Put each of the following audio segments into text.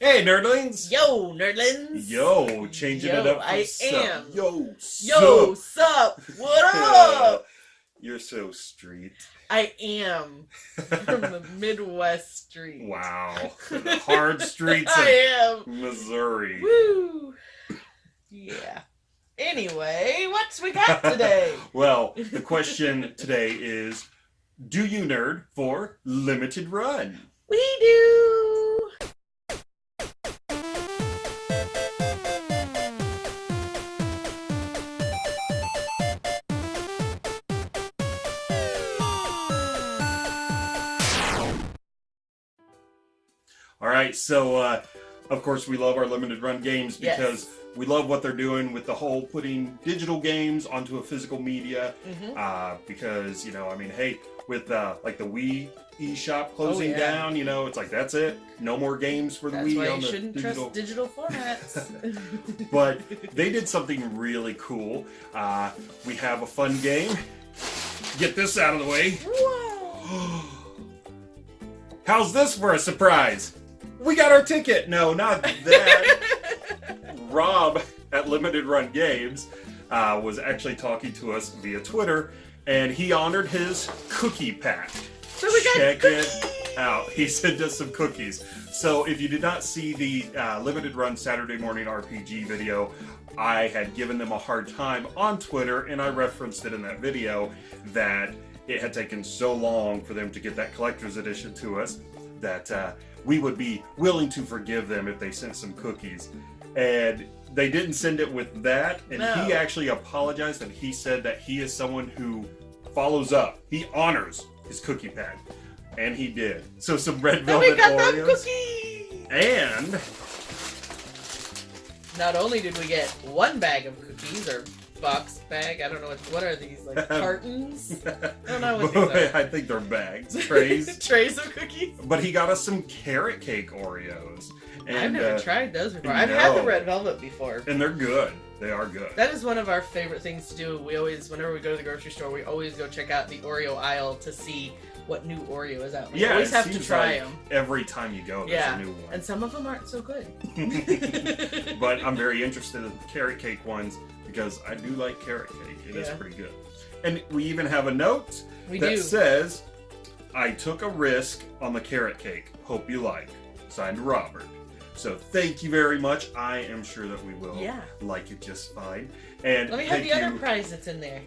Hey, nerdlings! Yo, nerdlings! Yo, changing Yo, it up. I sup. am. Yo, Yo, sup. sup? What up? You're so street. I am from the Midwest street. Wow. The hard streets I of am. Missouri. Woo! Yeah. Anyway, what's we got today? Well, the question today is Do you nerd for limited run? we do. Right, so uh, of course we love our limited run games Yes. because we love what they're doing with the whole putting digital games onto a physical media. Mhm. Uh, because you know, I mean, hey, with uh, like the Wii eShop closing Oh, yeah. down, you know, it's like that's it, no more games for the That's Wii on you the shouldn't digital. trust digital formats. But they did something really cool. Uh, we have a fun game. Get this out of the way. Whoa! How's this for a surprise? We got our ticket. No, not that. Rob at Limited Run Games uh, was actually talking to us via Twitter, and he honored his cookie pack. So we got Check cookies! it out. He sent us some cookies. So if you did not see the uh, Limited Run Saturday Morning RPG video, I had given them a hard time on Twitter, and I referenced it in that video that it had taken so long for them to get that collector's edition to us that uh, we would be willing to forgive them if they sent some cookies. And they didn't send it with that, and he actually apologized and he said that he is someone who follows up. He honors his cookie pack. And he did. So some red And velvet we got them Oreos. cookies! And Not only did we get one bag of cookies or box bag, I don't know what what are these like cartons? I don't know what these are. I think they're bags, trays. Trays of cookies. but he got us some carrot cake Oreos. And, I've never uh, tried those before. I've had the red velvet before. And they're good. They are good. That is one of our favorite things to do. We always, whenever we go to the grocery store, we always go check out the Oreo aisle to see what new Oreo is out. We yeah, always have to try like them. Every time you go, there's Yeah, a new one. and some of them aren't so good. but I'm very interested in the carrot cake ones because I do like carrot cake. It is Yeah. pretty good. And we even have a note we that do. says, I took a risk on the carrot cake. Hope you like. Signed Robert. So thank you very much. I am sure that we will Yeah. like it just fine. And Let me have the you, other prize that's in there.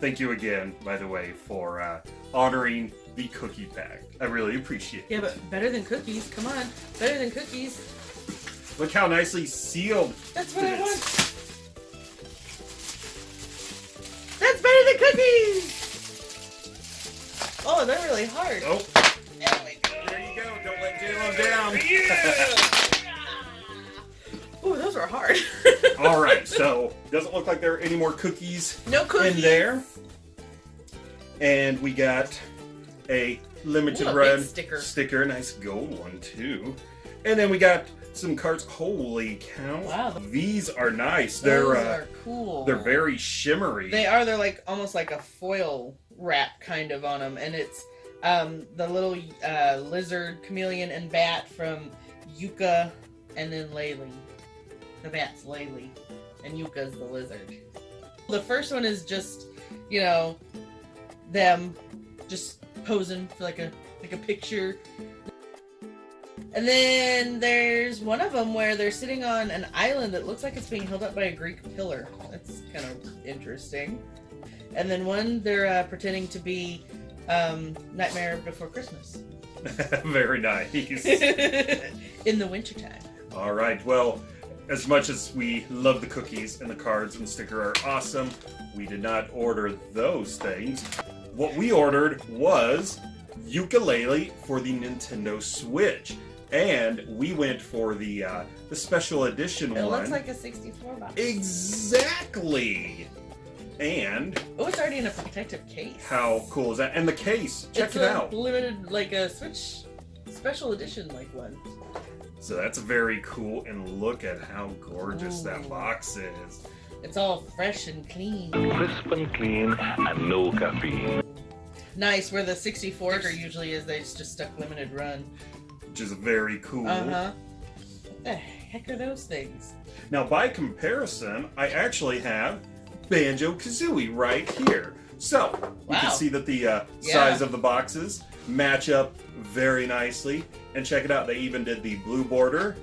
thank you again, by the way, for uh, honoring the cookie pack. I really appreciate it. Yeah, but better than cookies. Come on, better than cookies. Look how nicely sealed That's what I is. want. That's better than cookies. Oh, they're really hard. Oh, There we go. there you go. Don't let J-Lo down. Ooh, those are hard. All right, so doesn't look like there are any more cookies no cookies in there. And we got a limited Ooh, a run sticker. sticker, nice gold one too. And then we got some cards. Holy cow! Wow. these are nice. They're Those uh, are cool. they're very shimmery. They are. They're like almost like a foil wrap kind of on them, and it's um, the little uh, lizard, chameleon, and bat from Yooka, and then Laylee. The bat's Laylee, and Yooka's the lizard. The first one is just, you know, them just posing for like a like a picture. And then there's one of them where they're sitting on an island that looks like it's being held up by a Greek pillar. That's kind of interesting. And then one they're uh, pretending to be um, Nightmare Before Christmas very nice. in the wintertime. All right. Well, as much as we love the cookies and the cards and the sticker are awesome, we did not order those things. What we ordered was Yooka-Laylee for the Nintendo Switch, and we went for the uh, the special edition It one. It looks like a 64 box. exactly. And Oh, it's already in a protective case. how cool is that? And the case, check it's it a out. Limited, like a Switch special edition, like one. So that's very cool. And look at how gorgeous Ooh. that box is. It's all fresh and clean. crisp and clean and no caffeine. Nice, where the 64er usually is, they just stuck limited run. which is very cool. Uh huh. What the heck are those things? Now, by comparison, I actually have Banjo Kazooie right here. So, you can see that the uh, Yeah. size of the boxes match up very nicely. And check it out, they even did the blue border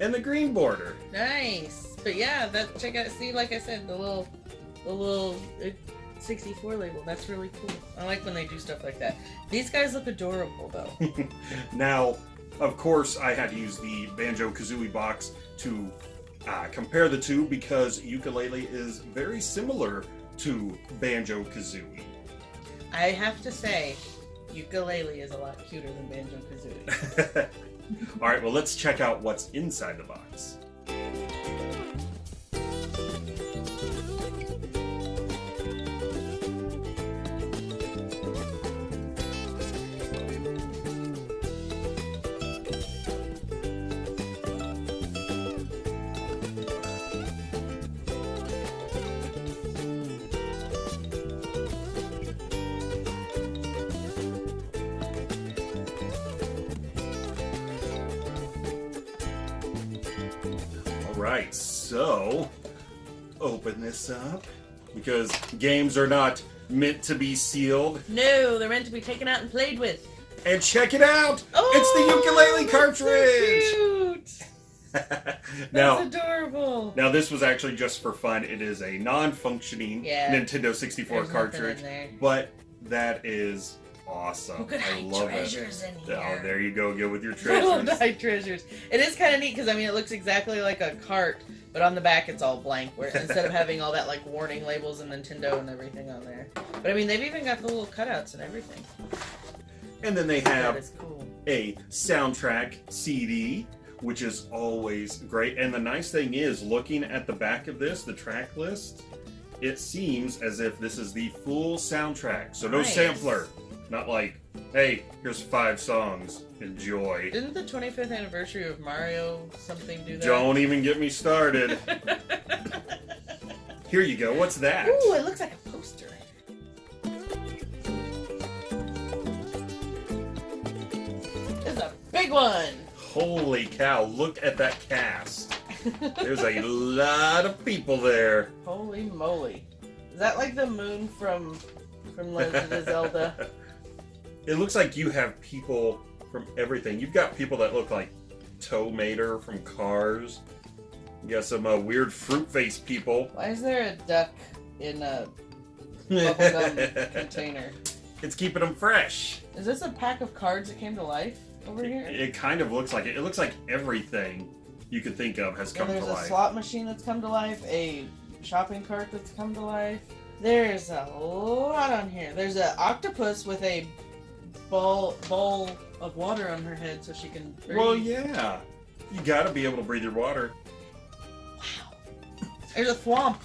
and the green border. Nice. But yeah, that check out. See, like I said, the little, the little uh, 64 label. That's really cool. I like when they do stuff like that. These guys look adorable, though. Now, of course, I had to use the Banjo Kazooie box to uh, compare the two because Yooka-Laylee is very similar to Banjo Kazooie. I have to say, Yooka-Laylee is a lot cuter than Banjo Kazooie. All right, well, let's check out what's inside the box. All right, so open this up because games are not meant to be sealed. no, they're meant to be taken out and played with. And check it out! Oh, it's the oh, Yooka-Laylee that's so cartridge! cute. now, That's adorable. now this was actually just for fun. It is a non-functioning Yeah. Nintendo 64 There's cartridge, but that is awesome. Who could I love treasures it. in Oh, here? there you go. Go with your treasures. hide treasures. It is kind of neat because I mean it looks exactly like a cart, but on the back it's all blank. Where instead of having all that like warning labels and Nintendo and everything on there, but I mean they've even got the little cutouts and everything. And then they have cool. a soundtrack CD, which is always great. And the nice thing is, looking at the back of this, the track list, it seems as if this is the full soundtrack. So no Nice. sampler. Not like, hey, here's five songs. Enjoy. Didn't the 25th anniversary of Mario something do that? Don't even get me started. Here you go. What's that? Ooh, it looks like a poster. It's a big one. Holy cow, look at that cast. There's a lot of people there. Holy moly! Is that like the moon from from Legend of Zelda? It looks like you have people from everything. You've got people that look like Tow Mater from Cars. You got some uh, weird fruit face people. Why is there a duck in a bubblegum container? It's keeping them fresh. Is this a pack of cards that came to life over here? it kind of looks like it. It looks like everything you could think of has come to life. there's a slot machine that's come to life, a shopping cart that's come to life. There's a lot on here. There's an octopus with a bowl bowl of water on her head so she can breathe. Well, yeah. You got to be able to breathe your water. Wow. There's a thwomp.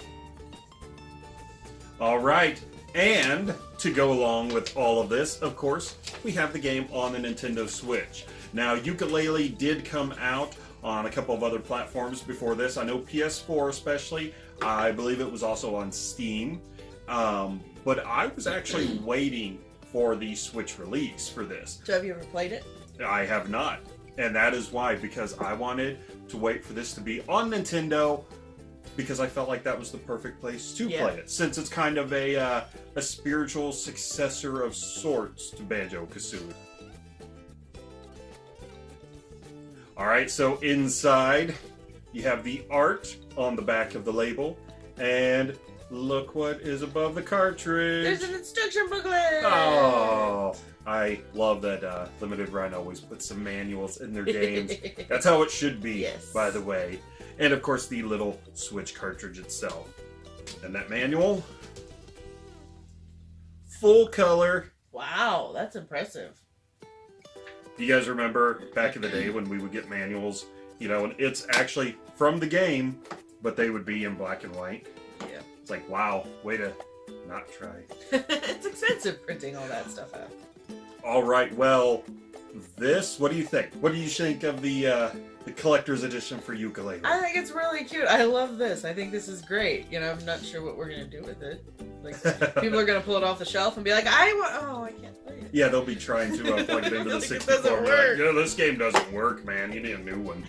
All right. And to go along with all of this, of course, we have the game on the Nintendo Switch. Now, Yooka-Laylee did come out on a couple of other platforms before this. I know PS4 especially. I believe it was also on Steam. Um, but I was actually waiting for the Switch release for this. So have you ever played it? I have not. And that is why, because I wanted to wait for this to be on Nintendo, because I felt like that was the perfect place to Yeah. play it, since it's kind of a uh, a spiritual successor of sorts to Banjo Kazooie. All right, so inside you have the art on the back of the label, and look what is above the cartridge. There's an instruction booklet. Oh, I love that uh, Limited Run always puts some manuals in their games. That's how it should be, Yes. by the way. And of course, the little Switch cartridge itself. And that manual, full color. wow, that's impressive. Do you guys remember back in the day when we would get manuals? You know, and it's actually from the game, but they would be in black and white. It's like, wow, way to not try. it's expensive printing all that stuff out. All right, well, this. What do you think? What do you think of the uh, the collector's edition for Yooka-Laylee? I think it's really cute. I love this. I think this is great. You know, I'm not sure what we're gonna do with it. Like, people are gonna pull it off the shelf and be like, "I want. Oh, I can't play it." Yeah, they'll be trying to uh, plug it into the Like, it 64. doesn't Be like, work. "Yeah, this game doesn't work, man. You need a new one.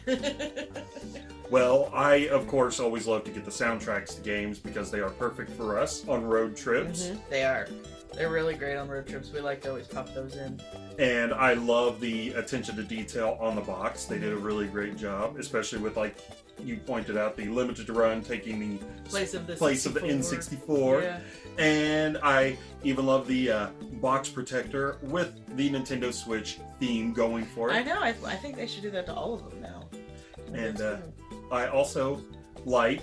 Well, I, of course, always love to get the soundtracks to games because they are perfect for us on road trips. Mhm, They are. They're really great on road trips. We like to always pop those in. And I love the attention to detail on the box. They did a really great job, especially with, like you pointed out, the limited run taking the Place of the place of the N64. Yeah. And I even love the uh, box protector with the Nintendo Switch theme going for it. I know. I, I think they should do that to all of them now. And, uh. I also like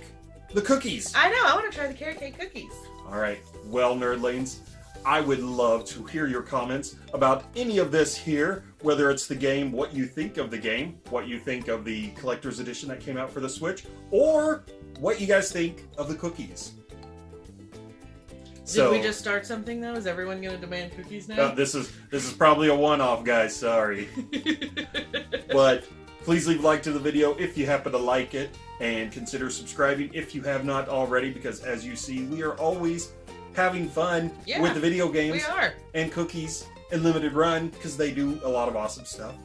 the cookies. I know. I want to try the carrot cake cookies. All right, well, nerdlings, I would love to hear your comments about any of this here, whether it's the game, what you think of the game, what you think of the collector's edition that came out for the Switch, or what you guys think of the cookies. Did we just start something though? Is everyone going to demand cookies uh, now? this is this is probably a one-off, guys. Sorry, but please leave a like to the video if you happen to like it, and consider subscribing if you have not already, because as you see, we are always having fun Yeah, with the video games. and cookies and limited run because they do a lot of awesome stuff.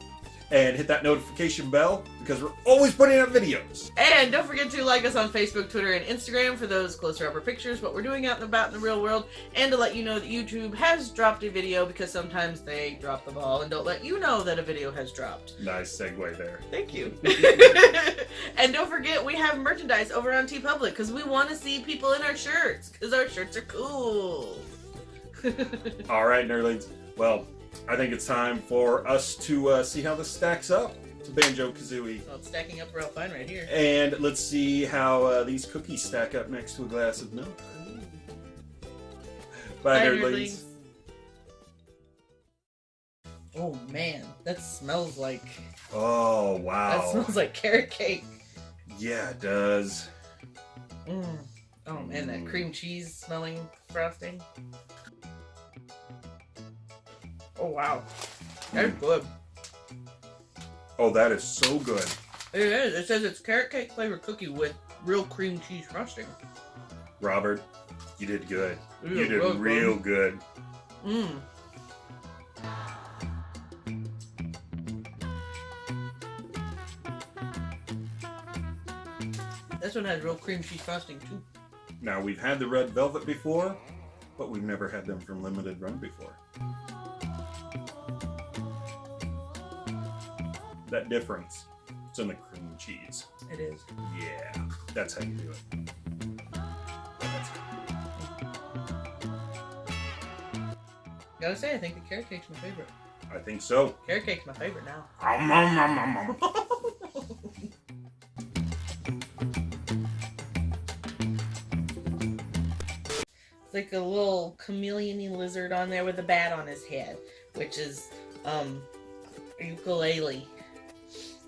And hit that notification bell because we're always putting out videos. And don't forget to like us on Facebook, Twitter, and Instagram for those closer upper pictures, what we're doing out and about in the real world, and to let you know that YouTube has dropped a video because sometimes they drop the ball and don't let you know that a video has dropped. Nice segue there. Thank you. and don't forget, we have merchandise over on TeePublic because we want to see people in our shirts because our shirts are cool. All right, nerdlings. Well, I think it's time for us to uh, see how this stacks up to Banjo Kazooie. well, it's stacking up real fine right here. And let's see how uh, these cookies stack up next to a glass of milk. Bye, Bye, nerdlings. Oh man, that smells like Oh, wow. that smells like carrot cake. Yeah, it does. Mm. Oh man, that Mm. cream cheese smelling frosting. Oh wow, that's good. Oh, that is so good. It is. It says it's carrot cake flavored cookie with real cream cheese frosting. Robert, you did good. You Ew, did real good. Mmm. This one has real cream cheese frosting too. Now, we've had the red velvet before, but we've never had them from limited run before. That difference, it's in the cream cheese. It is. Yeah, that's how you do it. Gotta say, I think the carrot cake's my favorite. I think so. Carrot cake's my favorite now. Om, om. It's like a little chameleon lizard on there with a bat on his head, which is um Yooka-Laylee.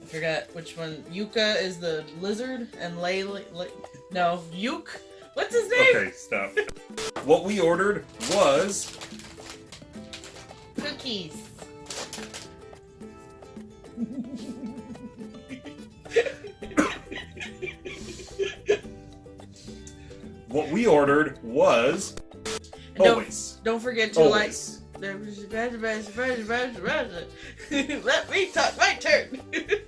I forgot which one. Yooka is the lizard, and Layla. Lay, no, Yuke? What's his name? Okay, stop. What we ordered was Cookies. what we ordered was Don't- always. Don't forget to like. Let me talk my turn.